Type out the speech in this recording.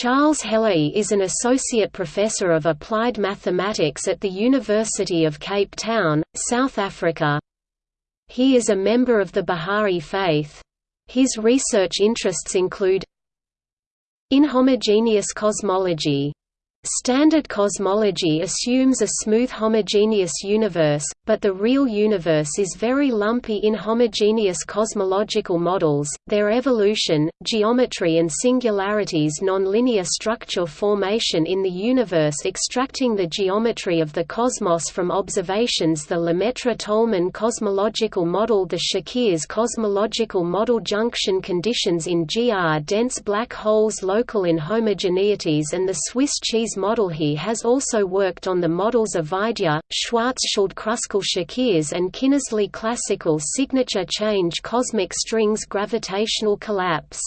Charles Hellaby is an associate professor of applied mathematics at the University of Cape Town, South Africa. He is a member of the Bahá'í Faith. His research interests include Inhomogeneous cosmology Standard cosmology assumes a smooth homogeneous universe, but the real universe is very lumpy in homogeneous cosmological models, their evolution, geometry and singularities nonlinear structure formation in the universe extracting the geometry of the cosmos from observations the Lemaitre-Tolman cosmological model the Szekeres cosmological model junction conditions in GR dense black holes local inhomogeneities and the Swiss cheese model he has also worked on the models of Vaidya, Schwarzschild-Kruskal-Szekeres and Kinnersley classical signature change cosmic strings gravitational collapse.